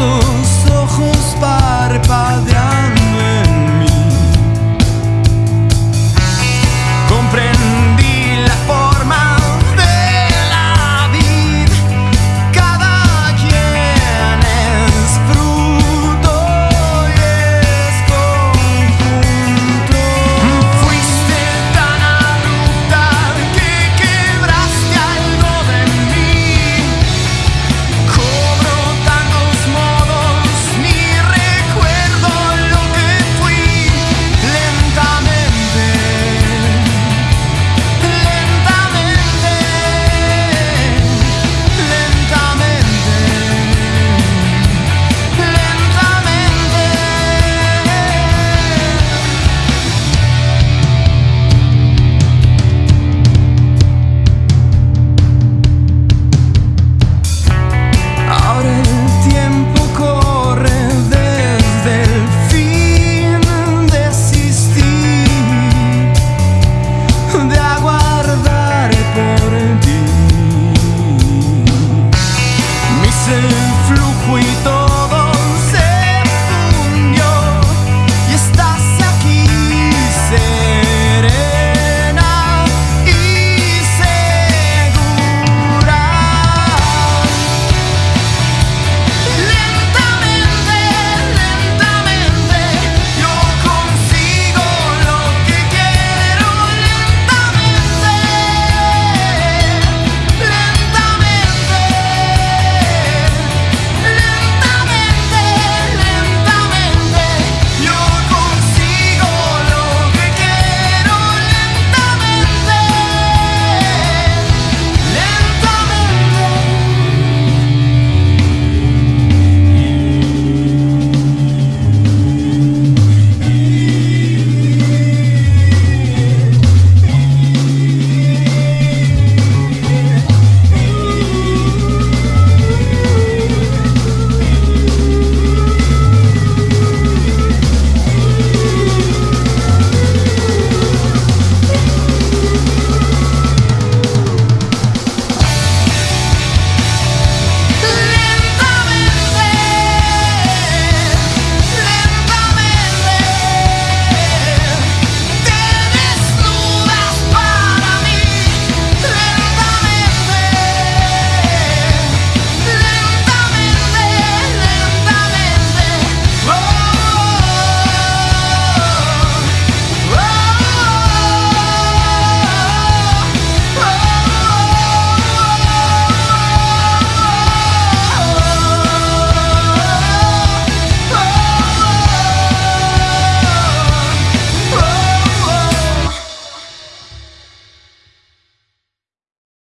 lado el flujo y todo.